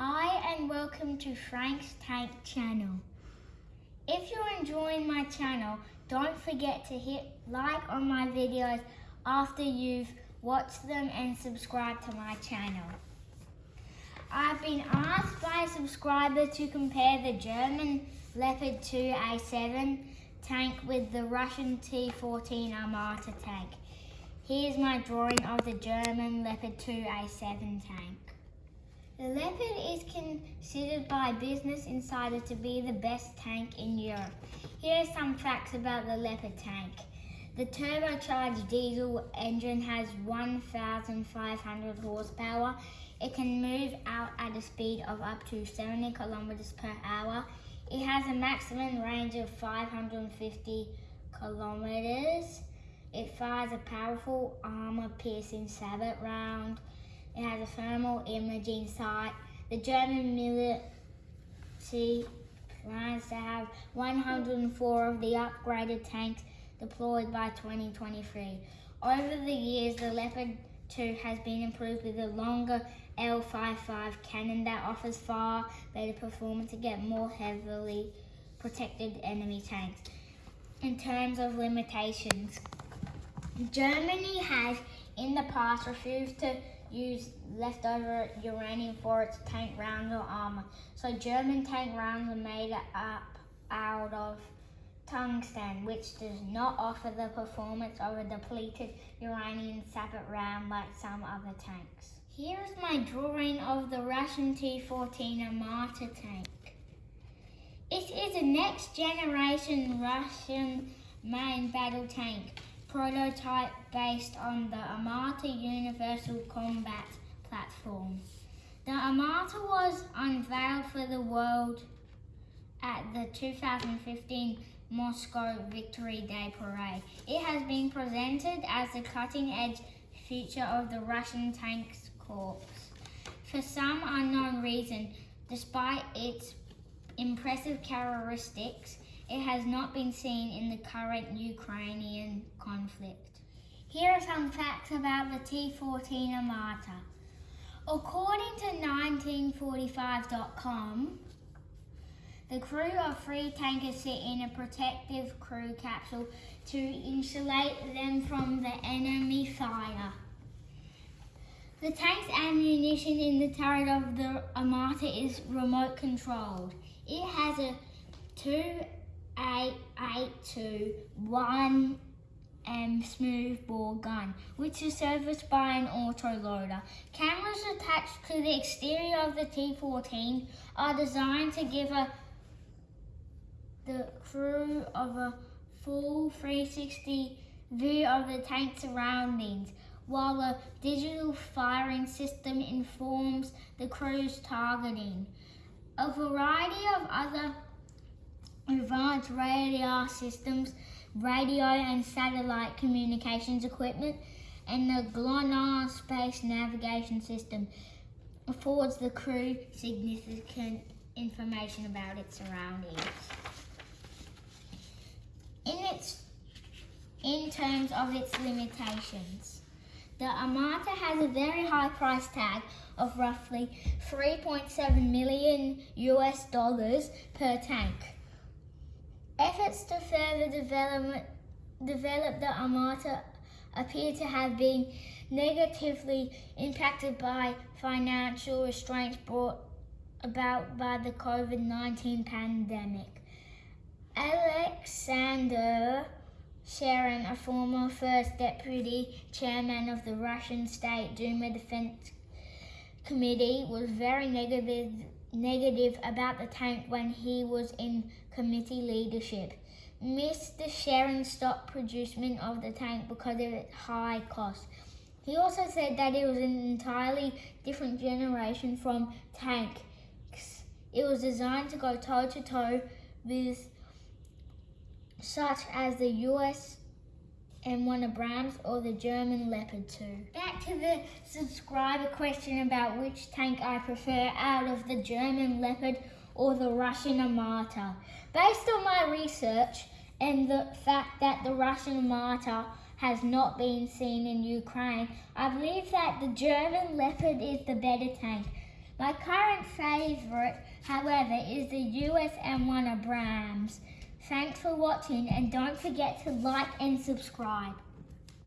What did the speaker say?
Hi and welcome to Frank's Tank channel. If you're enjoying my channel, don't forget to hit like on my videos after you've watched them and subscribe to my channel. I've been asked by a subscriber to compare the German Leopard 2A7 tank with the Russian T-14 Armata tank. Here's my drawing of the German Leopard 2A7 tank. The Leopard is considered by Business Insider to be the best tank in Europe. Here are some facts about the Leopard tank. The turbocharged diesel engine has 1,500 horsepower. It can move out at a speed of up to 70 kilometers per hour. It has a maximum range of 550 kilometers. It fires a powerful armor-piercing sabot round. Thermal imaging sight. The German military plans to have 104 of the upgraded tanks deployed by 2023. Over the years, the Leopard 2 has been improved with a longer L55 cannon that offers far better performance against more heavily protected enemy tanks. In terms of limitations, Germany has in the past refused to use leftover uranium for its tank rounds or armor. So German tank rounds are made up out of tungsten, which does not offer the performance of a depleted uranium sabot round like some other tanks. Here is my drawing of the Russian T-14 Armata tank. It is a next generation Russian main battle tank prototype based on the Armata Universal Combat Platform. The Armata was unveiled for the world at the 2015 Moscow Victory Day Parade. It has been presented as the cutting-edge future of the Russian Tanks Corps. For some unknown reason, despite its impressive characteristics, it has not been seen in the current Ukrainian conflict. Here are some facts about the T-14 Armata. According to 1945.com, the crew of three tankers sit in a protective crew capsule to insulate them from the enemy fire. The tank's ammunition in the turret of the Armata is remote controlled. It has a 2.882 1 M smoothbore gun, which is serviced by an autoloader. Cameras attached to the exterior of the T-14 are designed to give a the crew of a full 360 view of the tank surroundings, while a digital firing system informs the crew's targeting. A variety of other advanced radar systems, radio and satellite communications equipment, and the GLONASS space navigation system affords the crew significant information about its surroundings. In, its, in terms of its limitations, the Armata has a very high price tag of roughly 3.7 million US dollars per tank. Efforts to further develop, the Armata appear to have been negatively impacted by financial restraints brought about by the COVID-19 pandemic. Alexander Sherin, a former first deputy chairman of the Russian State Duma Defense Committee, was very negative, negative about the tank when he was in committee leadership. Mr. Sherin stopped production of the tank because of its high cost. He also said that it was an entirely different generation from tanks. It was designed to go toe-to-toe -to -toe with such as the US M1 Abrams or the German Leopard 2. Back to the subscriber question about which tank I prefer out of the German Leopard or the Russian Armata. Based on my research and the fact that the Russian Armata has not been seen in Ukraine, I believe that the German Leopard is the better tank. My current favourite, however, is the US M1 Abrams. Thanks for watching and don't forget to like and subscribe.